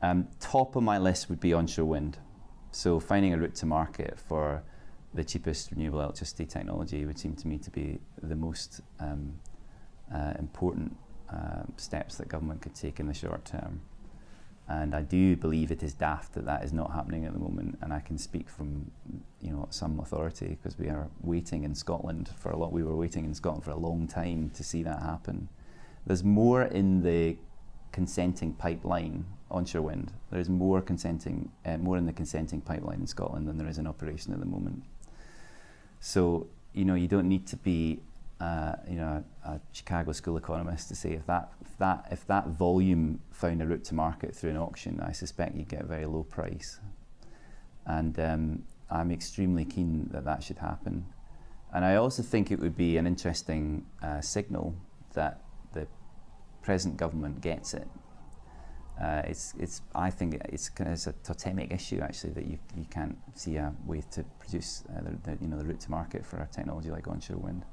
Um, top of my list would be onshore wind. So finding a route to market for the cheapest renewable electricity technology would seem to me to be the most um, uh, important uh, steps that government could take in the short term. And I do believe it is daft that that is not happening at the moment. And I can speak from, you know, some authority because we are waiting in Scotland for a lot. We were waiting in Scotland for a long time to see that happen. There's more in the consenting pipeline onshore wind. There is more consenting, uh, more in the consenting pipeline in Scotland than there is in operation at the moment. So you know, you don't need to be uh, you know, a Chicago school economist to say if that, if that if that volume found a route to market through an auction, I suspect you'd get a very low price. And um, I'm extremely keen that that should happen. And I also think it would be an interesting uh, signal that the present government gets it. Uh, it's, it's, I think it's, it's a totemic issue actually that you, you can't see a way to produce uh, the, the, you know, the route to market for a technology like onshore wind.